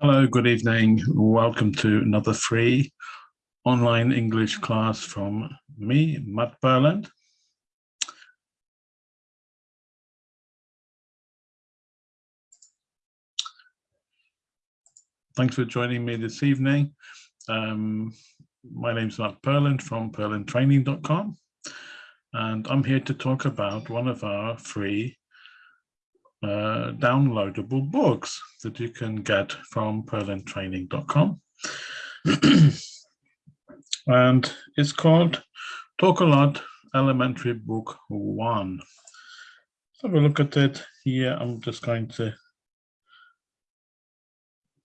Hello, good evening. Welcome to another free online English class from me, Matt Purland. Thanks for joining me this evening. Um, my name is Matt Purland from purlandtraining.com and I'm here to talk about one of our free uh, downloadable books that you can get from purlandtraining.com. and it's called Talk a Lot Elementary Book One. Let's have a look at it here. I'm just going to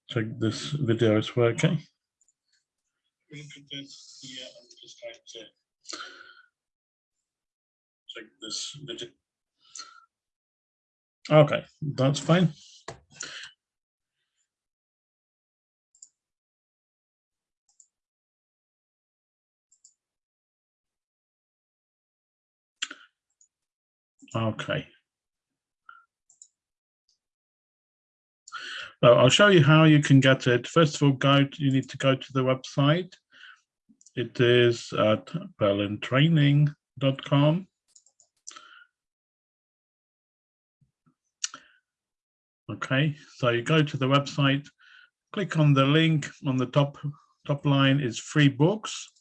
check this video is working. Look at this here. I'm just going to check this video. Okay, that's fine. Okay. So I'll show you how you can get it. First of all, go. To, you need to go to the website. It is at purlandtraining.com. Okay, so you go to the website, click on the link on the top top line is free books.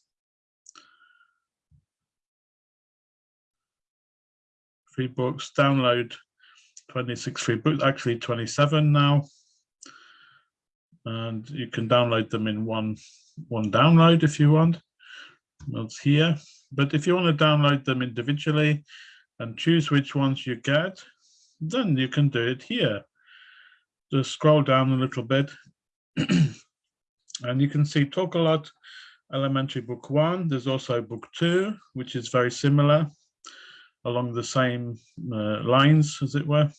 Free books, download 26 free books, actually 27 now. And you can download them in one, one download if you want. That's here. But if you want to download them individually and choose which ones you get, then you can do it here just scroll down a little bit. And you can see talk a lot elementary book one there's also book two which is very similar along the same uh, lines as it were.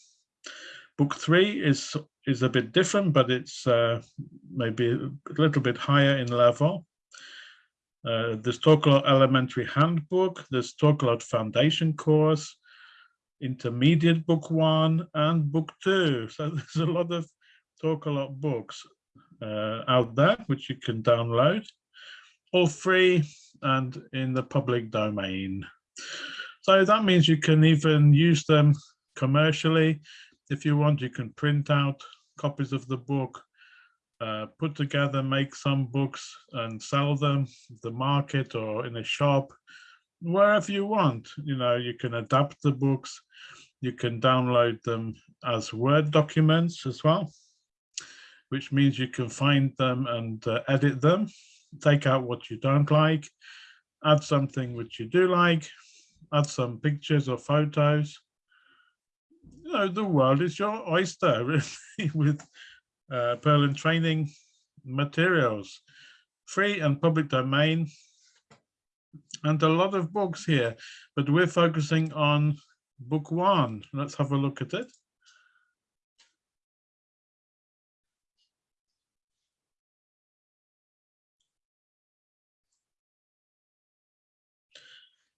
Book three is is a bit different but it's uh, maybe a little bit higher in level. Uh, there's talk a lot elementary handbook there's talk a lot foundation course intermediate book one and book two. So there's a lot of talk a lot books uh, out there, which you can download, all free and in the public domain. So that means you can even use them commercially. If you want, you can print out copies of the book, uh, put together, make some books and sell them the market or in a shop wherever you want. You know, you can adapt the books, you can download them as Word documents as well, which means you can find them and uh, edit them, take out what you don't like, add something which you do like, add some pictures or photos. You know, the world is your oyster really, with uh, Purland training materials, free and public domain, and a lot of books here, but we're focusing on book one. Let's have a look at it.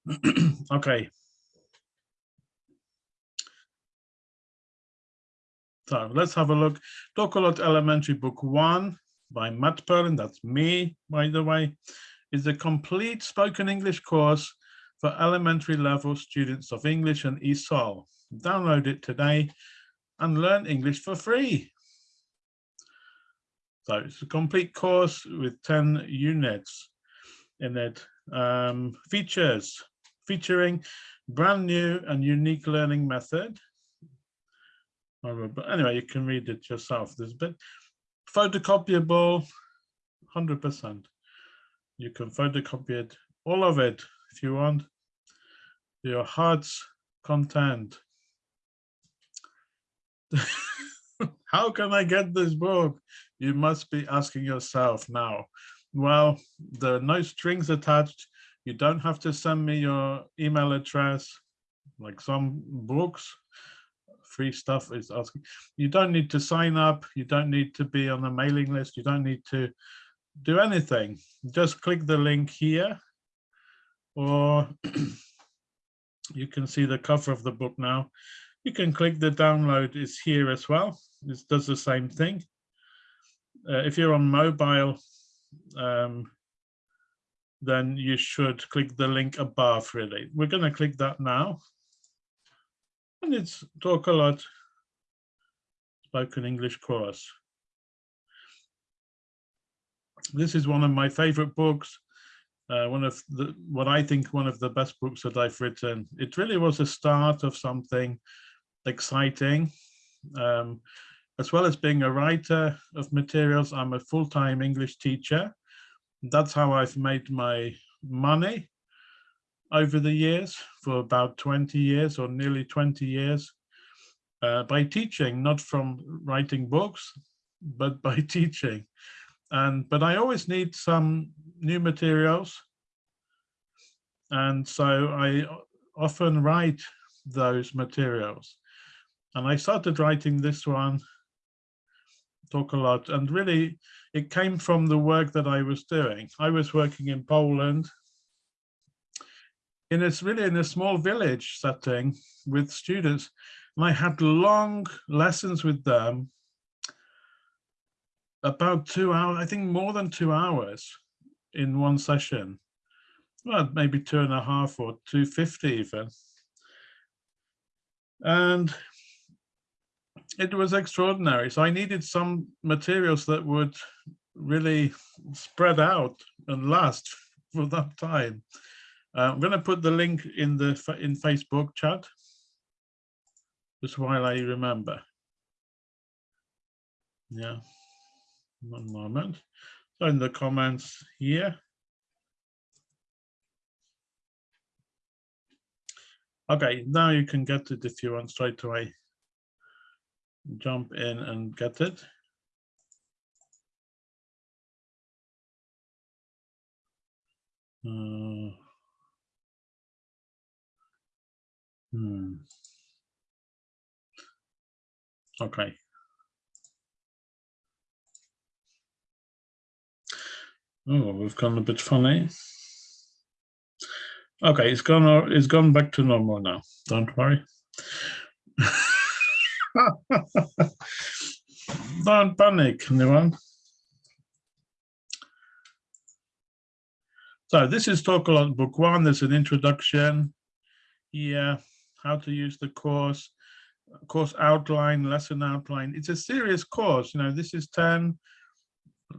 okay. So let's have a look. Talk a lot elementary book one by Matt Purland. That's me, by the way is a complete spoken English course for elementary level students of English and ESOL. Download it today and learn English for free. So it's a complete course with 10 units in it. Um, features, featuring brand new and unique learning method. But anyway, you can read it yourself. There's a bit photocopyable, 100%. You can photocopy it, all of it, if you want, your heart's content. How can I get this book? You must be asking yourself now. Well, there are no strings attached. You don't have to send me your email address, like some books, free stuff is asking. You don't need to sign up. You don't need to be on a mailing list. You don't need to do anything. Just click the link here or you can see the cover of the book now. You can click the download is here as well. It does the same thing. uh, if you're on mobile, um, then you should click the link above really. We're going to click that now. And it's talk a lot spoken English course. This is one of my favorite books. Uh, one of the what I think one of the best books that I've written. It really was a start of something exciting. Um, as well as being a writer of materials, I'm a full-time English teacher. That's how I've made my money over the years for about 20 years or nearly 20 years uh, by teaching, not from writing books, but by teaching. And but I always need some new materials. And so I often write those materials. And I started writing this one talk a lot. And really, it came from the work that I was doing. I was working in Poland. And it's really in a small village setting with students. And I had long lessons with them, about two hours, I think more than two hours in one session. Well, maybe two and a half or 250 even. And it was extraordinary. So I needed some materials that would really spread out and last for that time. Uh, I'm going to put the link in the in Facebook chat just while I remember. Yeah, one moment. In the comments here. Okay, now you can get it if you want straight away jump in and get it. Uh, hmm. Okay. Oh, we've gone a bit funny. Okay, it's gone. It's gone back to normal now. Don't worry. Don't panic, anyone. So this is talk about book one. There's an introduction here, how to use the course, course outline, lesson outline. It's a serious course. You know, this is 10,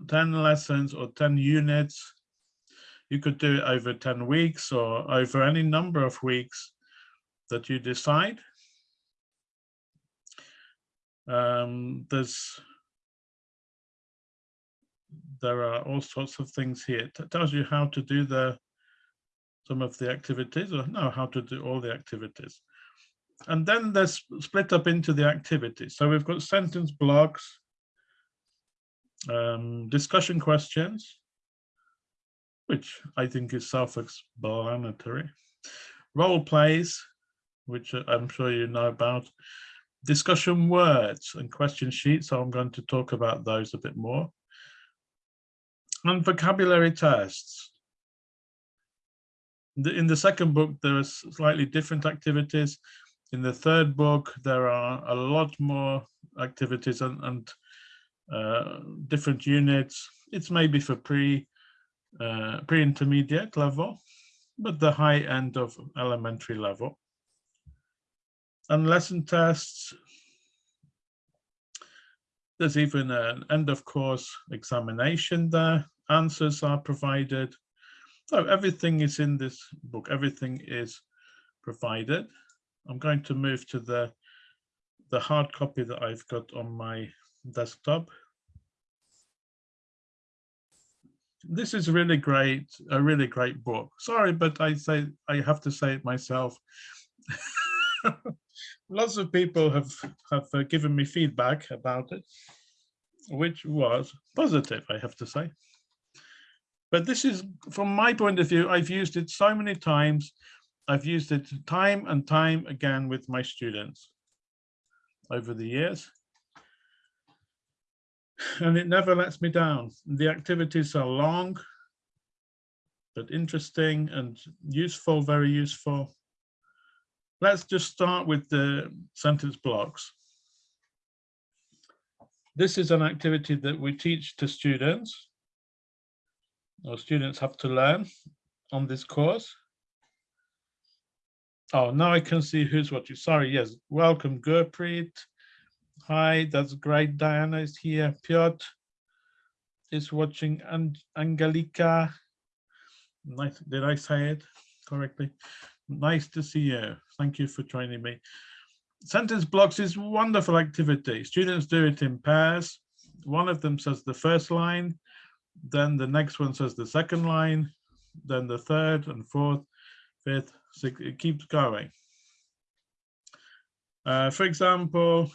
10 lessons or 10 units. You could do it over 10 weeks or over any number of weeks that you decide. Um, there's there are all sorts of things here. It tells you how to do the some of the activities, or no, how to do all the activities. And then they're split up into the activities. So we've got sentence blocks, um, discussion questions, which I think is self-explanatory, role plays, which I'm sure you know about, discussion words and question sheets. So I'm going to talk about those a bit more. And vocabulary tests. In the second book, there are slightly different activities. In the third book, there are a lot more activities and, and uh, different units. It's maybe for pre uh, pre-intermediate level, but the high end of elementary level and lesson tests. There's even an end of course examination there. Answers are provided. So everything is in this book. Everything is provided. I'm going to move to the, the hard copy that I've got on my desktop. This is really great, a really great book. Sorry, but I say I have to say it myself. lots of people have have uh, given me feedback about it, which was positive, I have to say. But this is, from my point of view, I've used it so many times. I've used it time and time again with my students over the years. And it never lets me down. The activities are long, but interesting and useful, very useful let's just start with the sentence blocks. This is an activity that we teach to students. Or students have to learn on this course. Oh, now I can see who's watching. Sorry, yes. Welcome, Gurpreet. Hi, that's great. Diana is here. Piotr is watching. And Angelika. Nice. Did I say it correctly? Nice to see you. Thank you for joining me. Sentence blocks is wonderful activity. Students do it in pairs. One of them says the first line, then the next one says the second line, then the third and fourth, fifth, sixth, it keeps going. Uh, for example,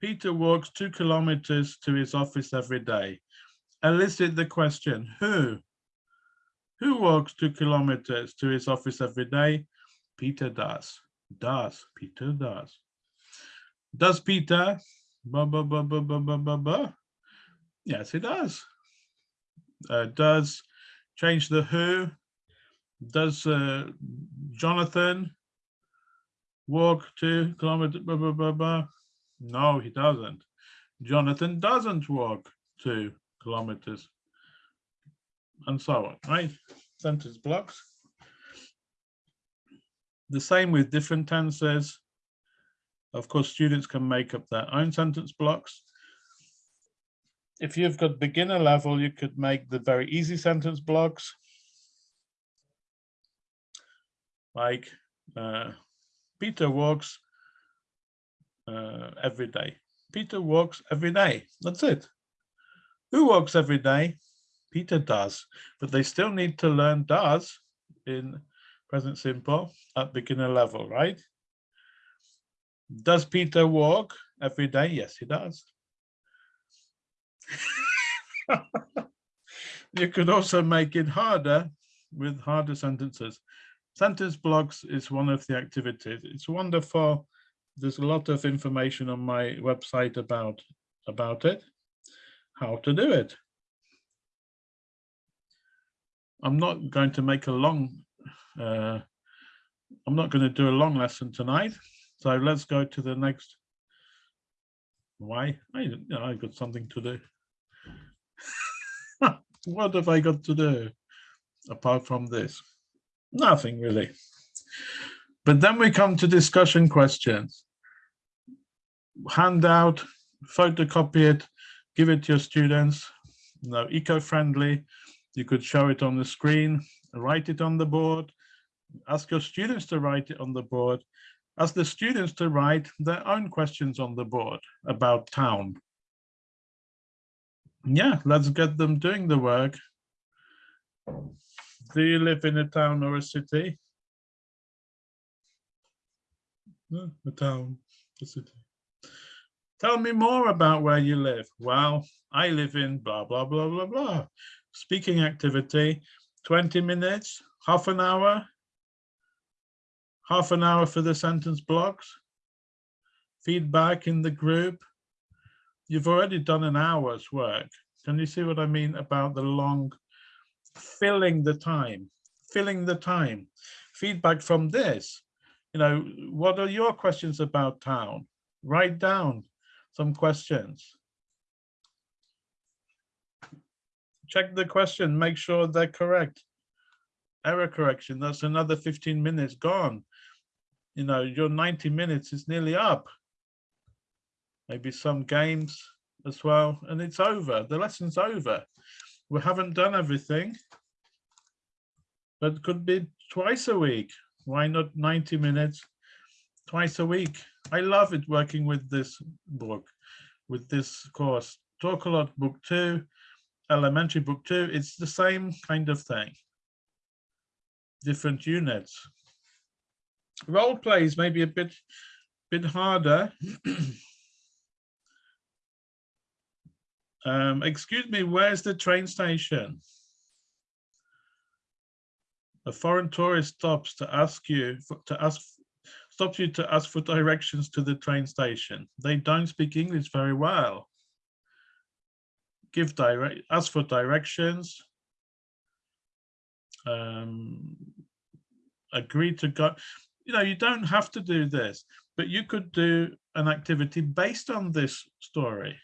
Peter walks two kilometers to his office every day. Elicit the question, who? Who walks two kilometers to his office every day? Peter does. Does. Peter does. Does Peter? Ba, ba, ba, ba, ba, ba, ba, ba. Yes, he does. Uh, does change the who? Does uh, Jonathan walk two kilometers? Ba, ba, ba, ba? No, he doesn't. Jonathan doesn't walk two kilometers. And so on, right? Sentence blocks. The same with different tenses. Of course, students can make up their own sentence blocks. If you've got beginner level, you could make the very easy sentence blocks. Like uh, Peter walks uh, every day. Peter walks every day. That's it. Who walks every day? Peter does, but they still need to learn does in present simple at beginner level, right? Does Peter walk every day? Yes, he does. you could also make it harder with harder sentences. Sentence blocks is one of the activities. It's wonderful. There's a lot of information on my website about, about it, how to do it. I'm not going to make a long uh, I'm not going to do a long lesson tonight, so let's go to the next. Why? I, you know, I got something to do. what have I got to do apart from this? Nothing really. But then we come to discussion questions. Hand out, photocopy it, give it to your students. Know, eco-friendly. You could show it on the screen, write it on the board, ask your students to write it on the board, ask the students to write their own questions on the board about town. Yeah, let's get them doing the work. Do you live in a town or a city? No, a town, a city. Tell me more about where you live. Well, I live in blah, blah, blah, blah, blah. Speaking activity, 20 minutes, half an hour, half an hour for the sentence blocks, feedback in the group. You've already done an hour's work. Can you see what I mean about the long, filling the time, filling the time, feedback from this. You know, what are your questions about town? Write down some questions. Check the question, make sure they're correct. Error correction, that's another 15 minutes gone you know, your 90 minutes is nearly up. Maybe some games as well, and it's over. The lesson's over. We haven't done everything, but could be twice a week. Why not 90 minutes twice a week? I love it working with this book, with this course. Talk a lot book two, elementary book two, it's the same kind of thing. Different units role plays maybe a bit bit harder. um, excuse me, where's the train station? A foreign tourist stops to ask you for, to ask stops you to ask for directions to the train station. They don't speak English very well. Give direct ask for directions. Um, agree to go you know, you don't have to do this. but you could do an activity based on this story.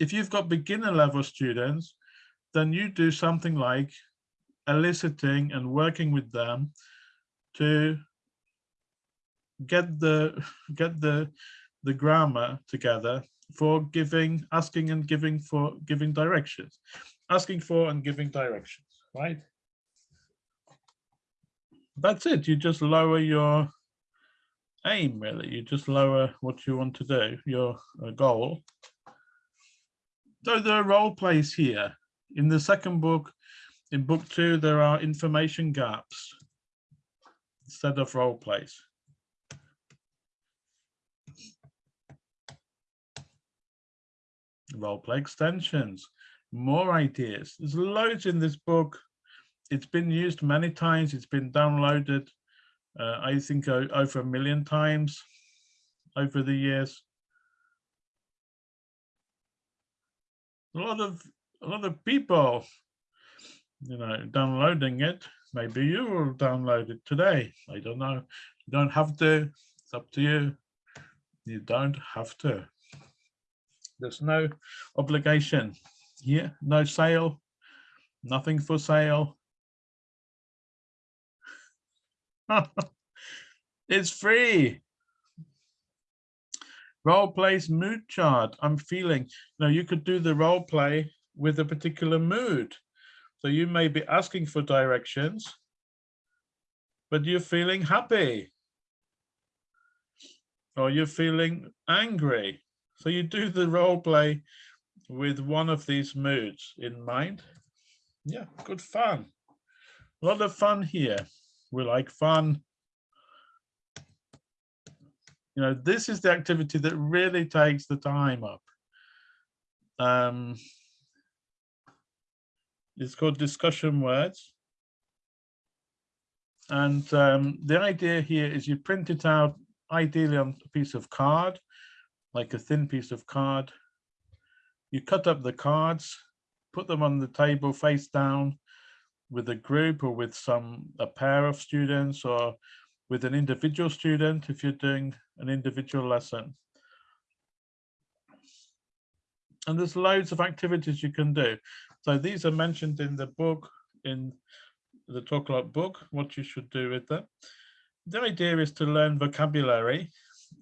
If you've got beginner level students, then you do something like eliciting and working with them to get the get the the grammar together for giving asking and giving for giving directions. Asking for and giving directions right? That's it. You just lower your aim really. You just lower what you want to do your uh, goal. So there are role plays here. In the second book in book two there are information gaps instead of role plays role play extensions more ideas there's loads in this book it's been used many times it's been downloaded uh, I think over a million times over the years. A lot of a lot of people, you know, downloading it. Maybe you will download it today. I don't know. You don't have to. It's up to you. You don't have to. There's no obligation here. No sale. Nothing for sale. it's free. Role plays mood chart. I'm feeling, now you could do the role play with a particular mood. So you may be asking for directions, but you're feeling happy. Or you're feeling angry. So you do the role play with one of these moods in mind. Yeah, good fun. A lot of fun here we like fun. You know, this is the activity that really takes the time up. Um, it's called discussion words. And um, the idea here is you print it out ideally on a piece of card, like a thin piece of card. You cut up the cards, put them on the table face down, with a group or with some a pair of students or with an individual student if you're doing an individual lesson. And there's loads of activities you can do. So these are mentioned in the book, in the Talk Lot book, what you should do with them. The idea is to learn vocabulary.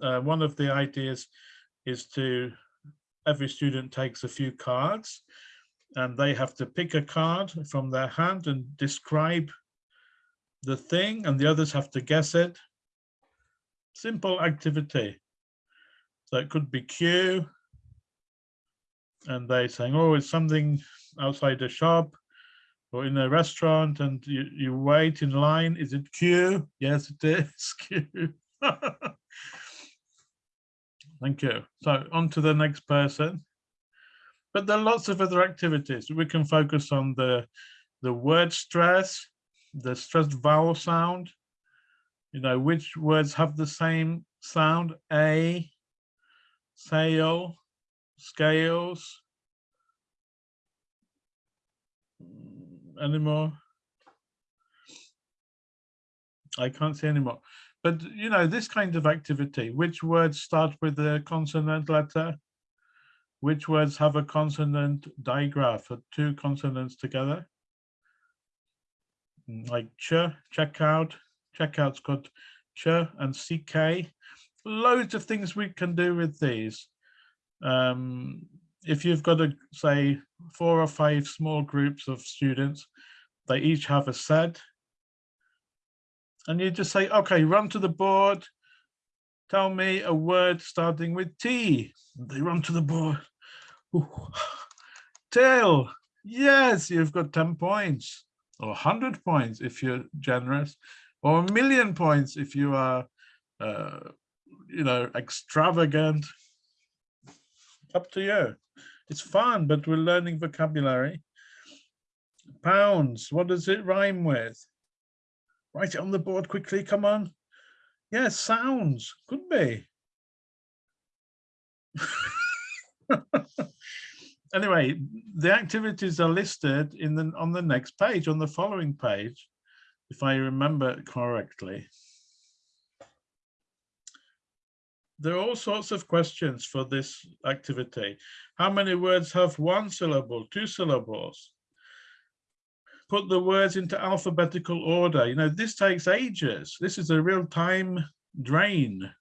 Uh, one of the ideas is to, every student takes a few cards and they have to pick a card from their hand and describe the thing and the others have to guess it. Simple activity. So it could be Q and they saying, oh, it's something outside a shop or in a restaurant and you, you wait in line. Is it Q? Yes, it is Q. Thank you. So on to the next person but there are lots of other activities. We can focus on the, the word stress, the stressed vowel sound, you know, which words have the same sound, A, sail, scales, anymore. I can't see anymore. But, you know, this kind of activity, which words start with the consonant letter? Which words have a consonant digraph or two consonants together? Mm, like ch, checkout, checkout's got ch and ck. Loads of things we can do with these. Um, if you've got a say four or five small groups of students, they each have a set. And you just say, okay, run to the board, tell me a word starting with T. They run to the board. Tail, yes, you've got 10 points or 100 points if you're generous or a million points if you are, uh, you know, extravagant. Up to you. It's fun, but we're learning vocabulary. Pounds, what does it rhyme with? Write it on the board quickly, come on. Yes, sounds, could be. anyway, the activities are listed in the on the next page, on the following page, if I remember correctly. there are all sorts of questions for this activity. How many words have one syllable, two syllables? Put the words into alphabetical order. You know, this takes ages. This is a real time drain.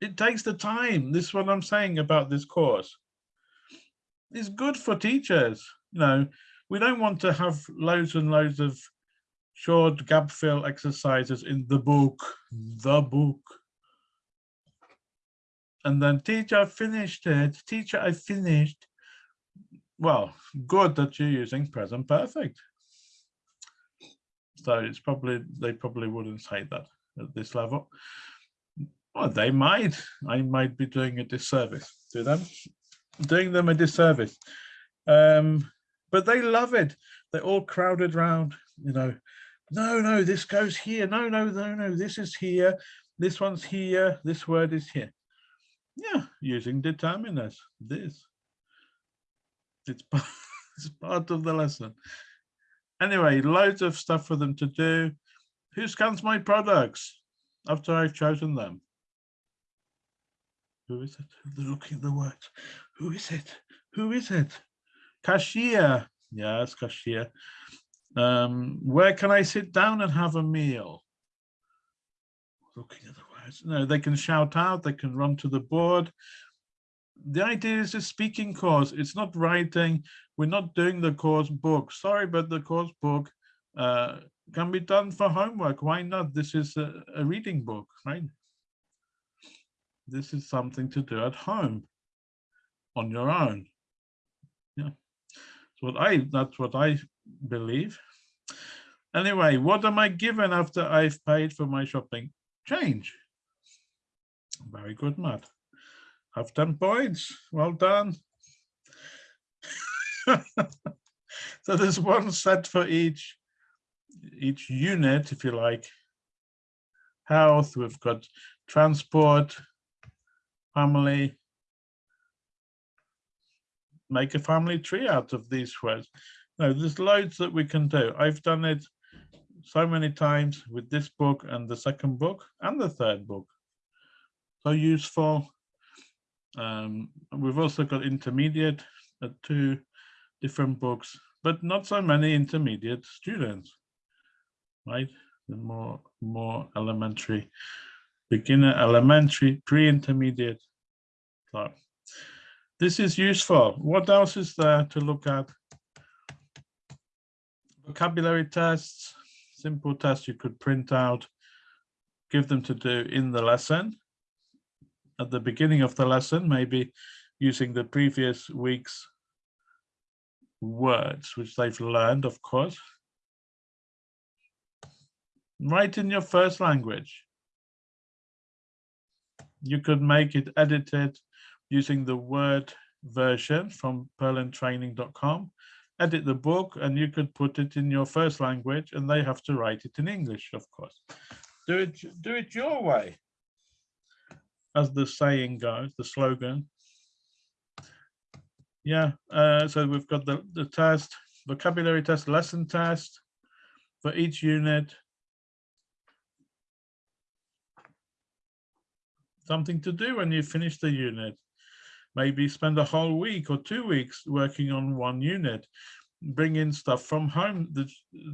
It takes the time. This is what I'm saying about this course. It's good for teachers. You know, we don't want to have loads and loads of short gap fill exercises in the book, the book. And then teacher, I finished it. Teacher, I finished. Well, good that you're using present perfect. So it's probably, they probably wouldn't say that at this level. Well, they might. I might be doing a disservice to them, doing them a disservice. Um, but they love it. They're all crowded round, you know, no, no, this goes here. No, no, no, no, this is here. This one's here. This word is here. Yeah, using determiners, this. It's part, it's part of the lesson. Anyway, loads of stuff for them to do. Who scans my products after I've chosen them? Who is it? They're looking at the words. Who is it? Who is it? Cashier. Yes, cashier. Um, where can I sit down and have a meal? Looking at the words. No, they can shout out, they can run to the board. The idea is a speaking course. It's not writing. We're not doing the course book. Sorry, but the course book uh, can be done for homework. Why not? This is a, a reading book, right? This is something to do at home on your own. Yeah. So what I that's what I believe. Anyway, what am I given after I've paid for my shopping? Change. Very good, Matt. Have 10 points. Well done. so there's one set for each each unit, if you like. Health, we've got transport, family. Make a family tree out of these words. No, there's loads that we can do. I've done it so many times with this book and the second book and the third book. So useful. Um, we've also got intermediate, uh, two different books, but not so many intermediate students, right? The more, more elementary, beginner, elementary, pre-intermediate. So this is useful. What else is there to look at? vocabulary tests, simple tests you could print out, give them to do in the lesson. At the beginning of the lesson, maybe using the previous week's words, which they've learned, of course. Write in your first language. You could make it edited using the Word version from purlandtraining.com edit the book and you could put it in your first language and they have to write it in English, of course. Do it, do it your way, as the saying goes, the slogan. Yeah, uh, so we've got the, the test, vocabulary test, lesson test for each unit. Something to do when you finish the unit maybe spend a whole week or two weeks working on one unit bring in stuff from home the,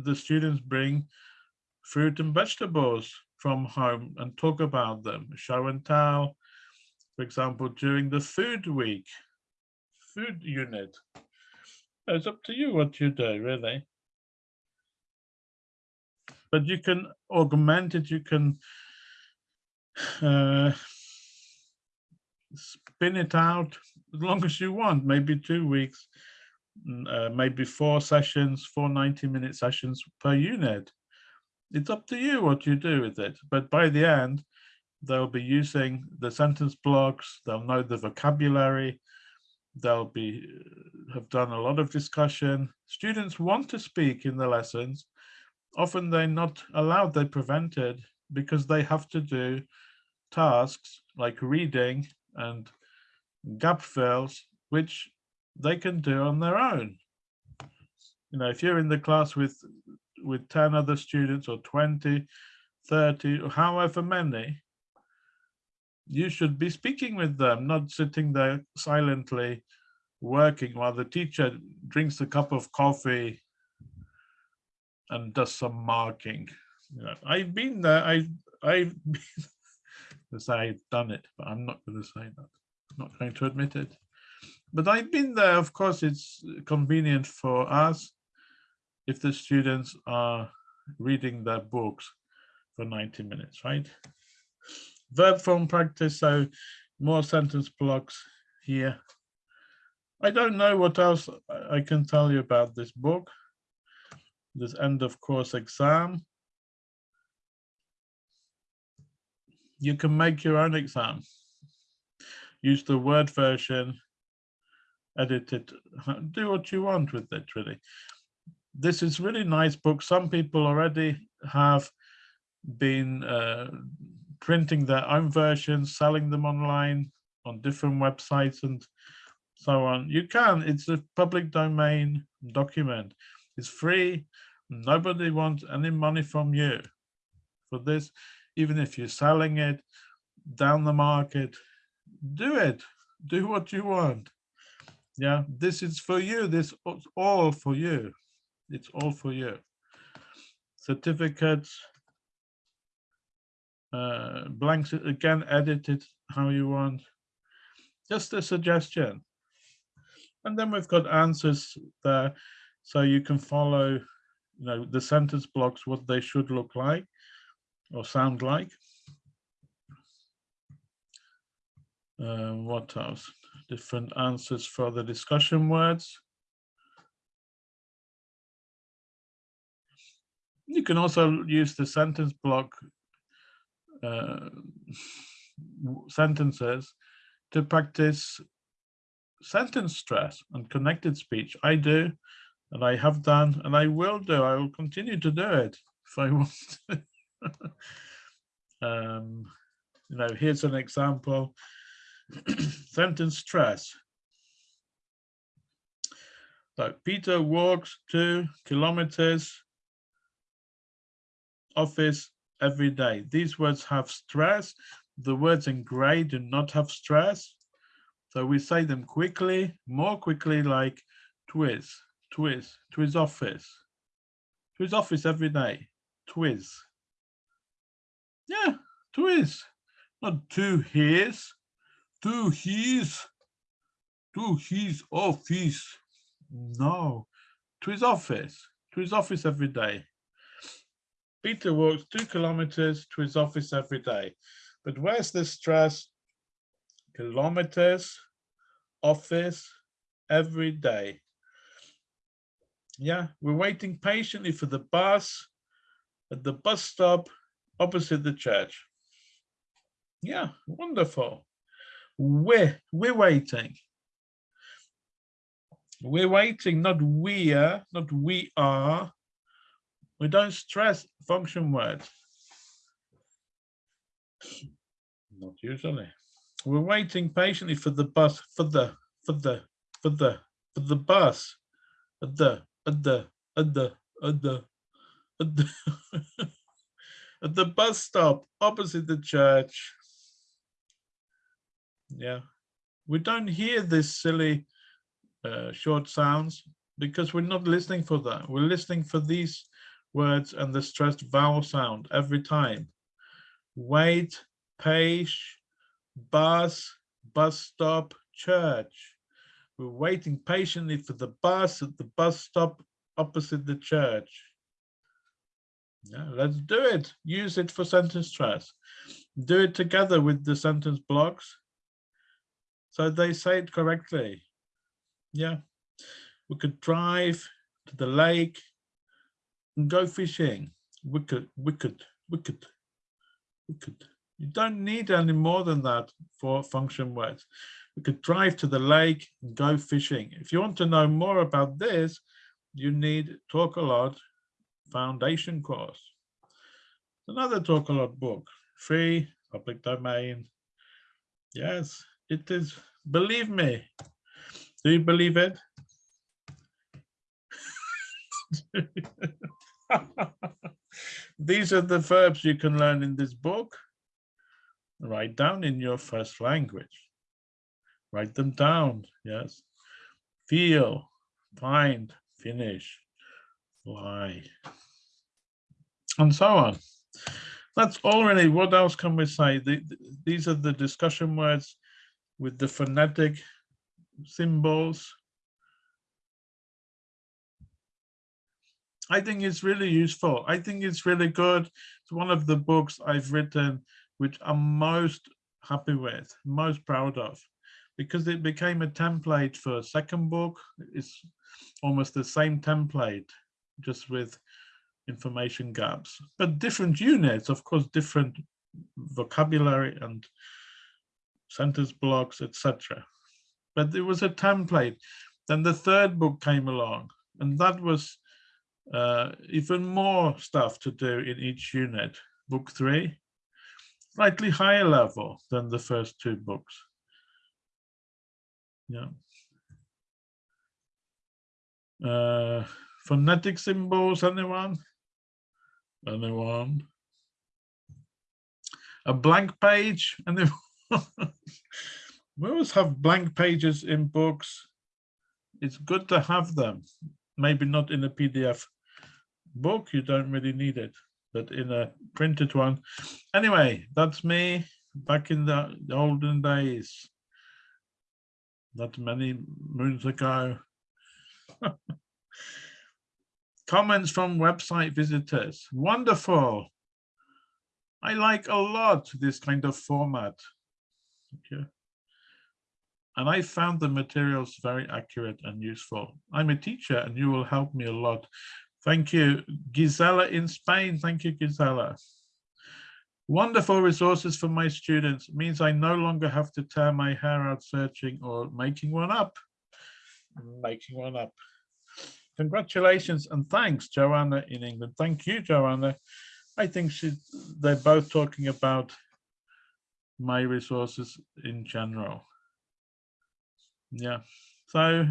the students bring fruit and vegetables from home and talk about them. Show and tell. For example during the food week food unit. It's up to you what you do really. But you can augment it you can uh, spin it out as long as you want, maybe two weeks, mm, uh, maybe four sessions, four 90 minute sessions per unit. It's up to you what you do with it. But by the end, they'll be using the sentence blocks, they'll know the vocabulary, they'll be uh, have done a lot of discussion. Students want to speak in the lessons. Often they're not allowed, they're prevented because they have to do tasks like reading and gap fills, which they can do on their own. You know, if you're in the class with with 10 other students or 20, 30, or however many, you should be speaking with them, not sitting there silently working while the teacher drinks a cup of coffee and does some marking. I've been there. I I've been, to say I've done it, but I'm not going to say that. I'm not going to admit it. But I've been there. Of course, it's convenient for us if the students are reading their books for 90 minutes, right? Verb form practice, so more sentence blocks here. I don't know what else I can tell you about this book. This end of course exam. You can make your own exam. Use the Word version, edit it, do what you want with it really. This is really nice book. Some people already have been uh, printing their own versions, selling them online on different websites and so on. You can, it's a public domain document. It's free. Nobody wants any money from you for this. Even if you're selling it down the market, do it. Do what you want. Yeah, this is for you. This is all for you. It's all for you. Certificates, uh, blanks again, edit it how you want. Just a suggestion. And then we've got answers there, so you can follow, you know, the sentence blocks, what they should look like or sound like. Uh, what else? Different answers for the discussion words. You can also use the sentence block uh, sentences to practice sentence stress and connected speech. I do, and I have done, and I will do. I will continue to do it if I want to. um, you know, here's an example. sentence stress. So Peter walks two kilometers office every day. These words have stress. The words in gray do not have stress. So we say them quickly, more quickly, like twiz, twiz, twiz office, twiz office every day, twiz. Yeah, twiz, not two his, two his, two his office. No, twiz office, twiz office every day. Peter walks two kilometers to his office every day. But where's the stress? Kilometers, office, every day. Yeah, we're waiting patiently for the bus at the bus stop opposite the church. Yeah, wonderful. We're, we're waiting. We're waiting, not we are, not we are. We don't stress function words. Not usually. We're waiting patiently for the bus, for the, for the, for the, for the bus, at the, at the, at the, at the, at the, at the bus stop opposite the church. Yeah, we don't hear this silly uh, short sounds because we're not listening for that. We're listening for these words and the stressed vowel sound every time. Wait, page, bus, bus stop, church. We're waiting patiently for the bus at the bus stop opposite the church. Yeah, let's do it. Use it for sentence stress. Do it together with the sentence blocks. So they say it correctly. Yeah, we could drive to the lake go fishing. Wicked, wicked, wicked, wicked. You don't need any more than that for function words. We could drive to the lake and go fishing. If you want to know more about this, you need Talk a Lot Foundation course. Another Talk a Lot book, free, public domain. Yes, it is. Believe me. Do you believe it? These are the verbs you can learn in this book. write down in your first language. Write them down, yes. Feel, find, finish, fly, and so on. That's all really. What else can we say? The, these are the discussion words with the phonetic symbols. I think it's really useful. I think it's really good. It's one of the books I've written which I'm most happy with, most proud of, because it became a template for a second book. It's almost the same template, just with information gaps, but different units, of course, different vocabulary and sentence blocks, etc. But it was a template. Then the third book came along, and that was uh, even more stuff to do in each unit. Book three, slightly higher level than the first two books. Yeah. Uh, phonetic symbols, anyone? Anyone? A blank page? Anyone? we always have blank pages in books. It's good to have them. Maybe not in a PDF book, you don't really need it, but in a printed one. Anyway, that's me back in the, olden days. Not many moons ago. Comments from website visitors. Wonderful. I like a lot this kind of format. Okay. And I found the materials very accurate and useful. I'm a teacher and you will help me a lot. Thank you. Gisela in Spain. Thank you, Gisela. Wonderful resources for my students. Means I no longer have to tear my hair out searching or making one up. Making one up. Congratulations and thanks, Joanna in England. Thank you, Joanna. I think she, they're both talking about my resources in general. Yeah, so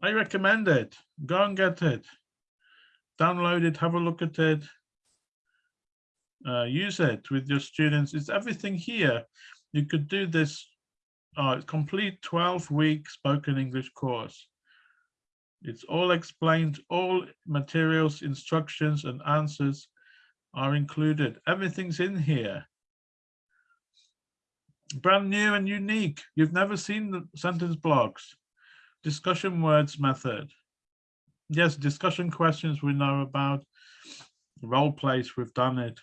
I recommend it. Go and get it. Download it, have a look at it. Uh, use it with your students. It's everything here. You could do this uh, complete 12 week spoken English course. It's all explained, all materials, instructions and answers are included. Everything's in here. Brand new and unique. You've never seen the sentence blocks. Discussion words method. Yes, discussion questions we know about. Role plays, we've done it.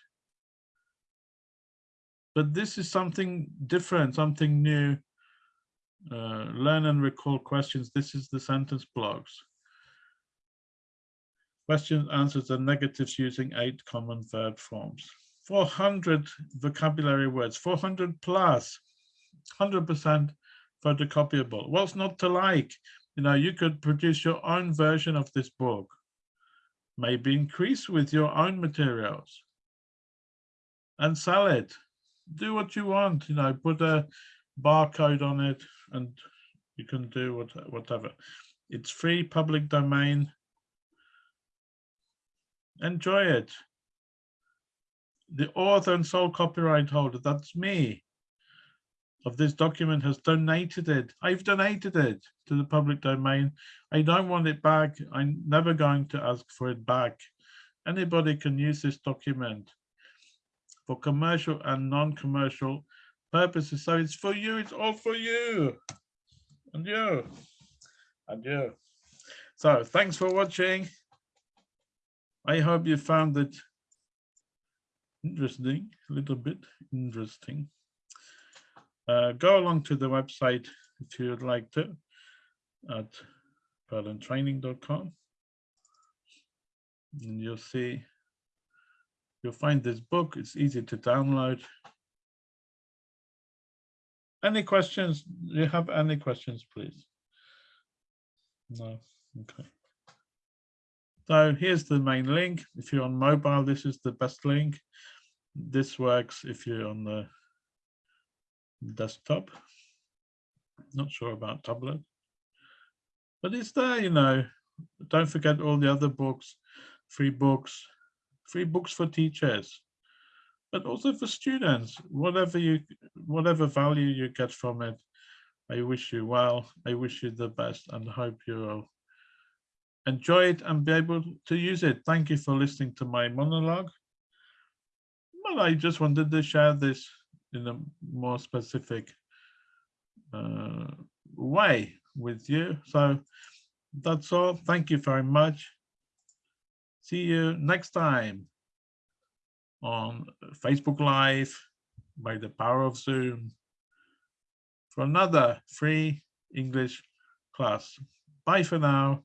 But this is something different, something new uh, learn and recall questions. This is the sentence blocks. Questions, answers, and negatives using eight common verb forms. 400 vocabulary words, 400 plus, 100% photocopyable. What's not to like? You know, you could produce your own version of this book. Maybe increase with your own materials and sell it. Do what you want, you know, put a barcode on it and you can do what, whatever. It's free, public domain. Enjoy it. The author and sole copyright holder, that's me, of this document has donated it. I've donated it to the public domain. I don't want it back. I'm never going to ask for it back. Anybody can use this document for commercial and non-commercial purposes. So it's for you, it's all for you. And you. And you. So thanks for watching. I hope you found it interesting, a little bit interesting. Uh, go along to the website if you'd like to at purlandtraining.com and you'll see you'll find this book it's easy to download any questions? Do you have any questions, please? No, okay. So here's the main link. If you're on mobile, this is the best link. This works if you're on the desktop. Not sure about tablet. But it's there, you know. Don't forget all the other books, free books, free books for teachers. but also for students, whatever you, whatever value you get from it, I wish you well. I wish you the best and hope you'll enjoy it and be able to use it. Thank you for listening to my monologue. Well, I just wanted to share this in a more specific uh, way with you. So that's all. Thank you very much. See you next time on Facebook Live by the power of Zoom for another free English class. Bye for now.